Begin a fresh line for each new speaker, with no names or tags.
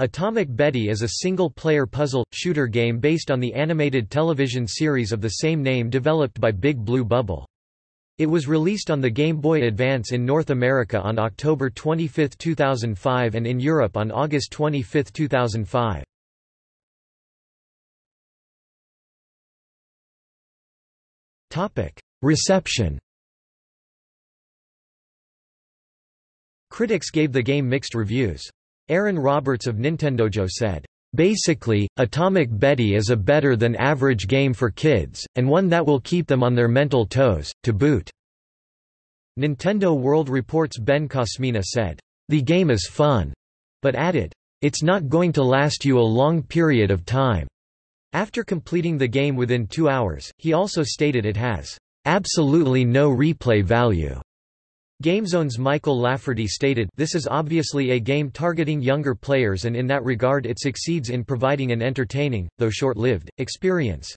Atomic Betty is a single-player puzzle, shooter game based on the animated television series of the same name developed by Big Blue Bubble. It was released on the Game Boy Advance in North America on October 25, 2005 and in Europe on August 25, 2005. Reception Critics gave the game mixed reviews. Aaron Roberts of Nintendojo said, Basically, Atomic Betty is a better than average game for kids, and one that will keep them on their mental toes, to boot. Nintendo World Report's Ben Kosmina said, The game is fun, but added, It's not going to last you a long period of time. After completing the game within two hours, he also stated it has absolutely no replay value. GameZone's Michael Lafferty stated, This is obviously a game targeting younger players and in that regard it succeeds in providing an entertaining, though short-lived, experience.